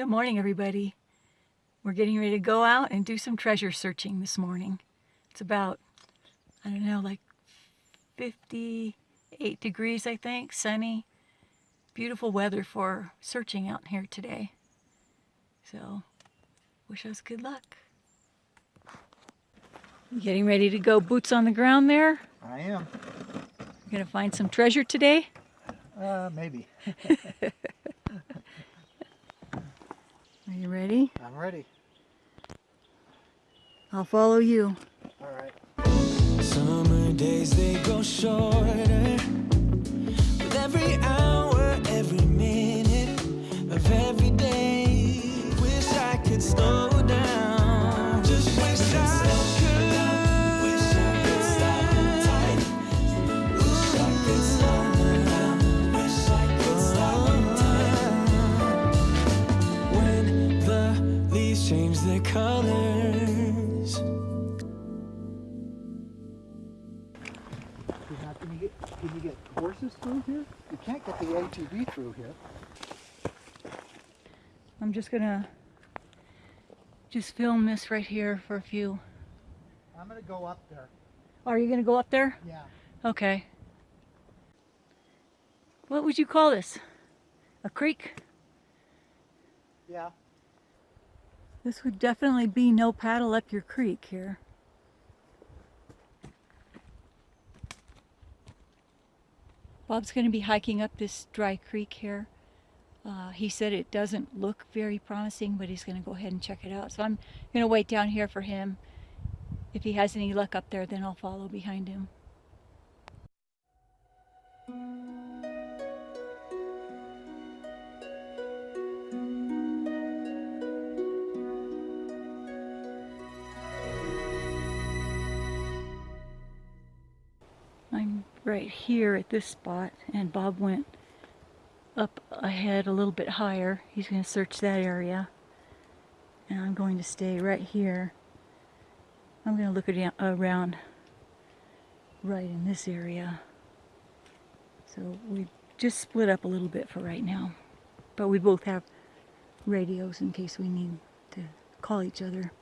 Good morning, everybody. We're getting ready to go out and do some treasure searching this morning. It's about, I don't know, like 58 degrees, I think, sunny. Beautiful weather for searching out here today. So, wish us good luck. Getting ready to go boots on the ground there. I am. You're gonna find some treasure today? Uh, maybe. Are you ready? I'm ready. I'll follow you. All right. Summer days they go shorter colors Now, can you get can you get horses through here? You can't get the ATV through here. I'm just gonna just film this right here for a few. I'm gonna go up there. Are you gonna go up there? Yeah. Okay. What would you call this? A creek? Yeah. This would definitely be no paddle up your creek here. Bob's going to be hiking up this dry creek here. Uh, he said it doesn't look very promising, but he's going to go ahead and check it out. So I'm going to wait down here for him. If he has any luck up there, then I'll follow behind him. I'm right here at this spot and Bob went up ahead a little bit higher. He's going to search that area. And I'm going to stay right here. I'm going to look around right in this area. So we just split up a little bit for right now. But we both have radios in case we need to call each other.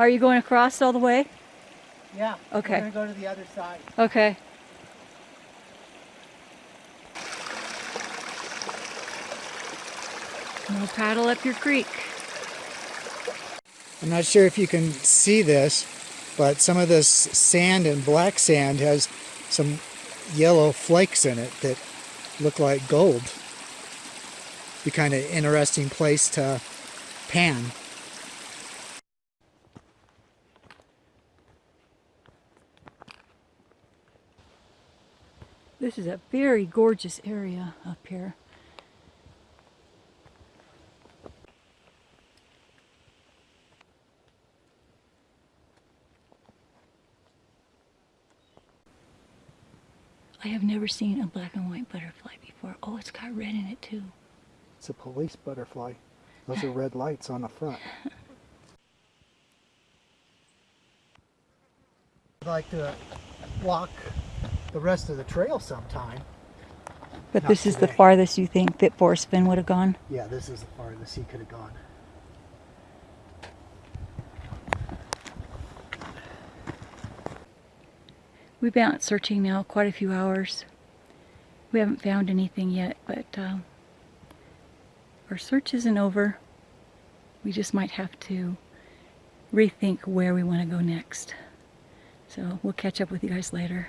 Are you going across all the way? Yeah. Okay. We're gonna go to the other side. Okay. No paddle up your creek. I'm not sure if you can see this, but some of this sand and black sand has some yellow flakes in it that look like gold. Be kind of interesting place to pan. This is a very gorgeous area up here. I have never seen a black and white butterfly before. Oh, it's got red in it too. It's a police butterfly. Those are red lights on the front. I'd like to walk the rest of the trail sometime. But Not this is the farthest you think that Forrest Fenn would have gone? Yeah, this is the farthest he could have gone. We've been out searching now quite a few hours. We haven't found anything yet, but uh, our search isn't over. We just might have to rethink where we want to go next. So we'll catch up with you guys later.